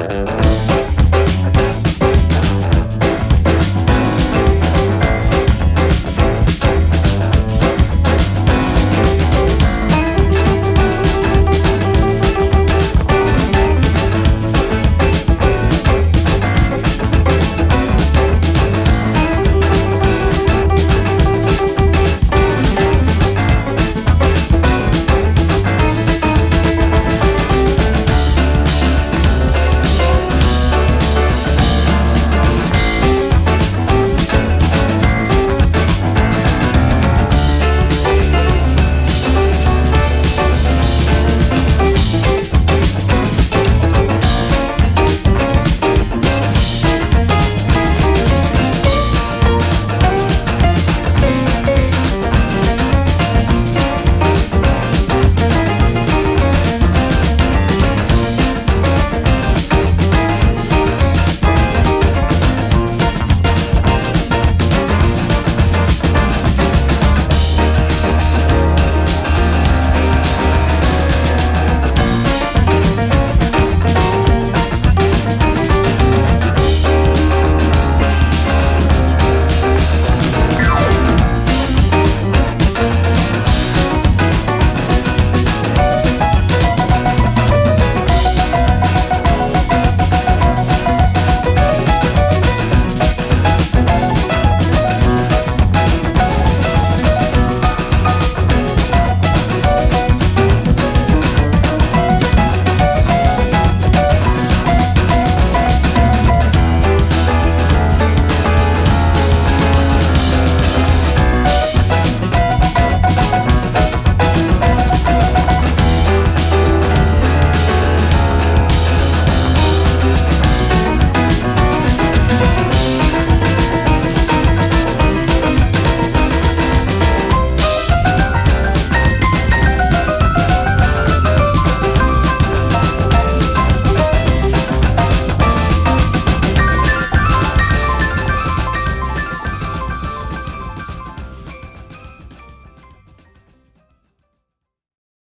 Uh-huh.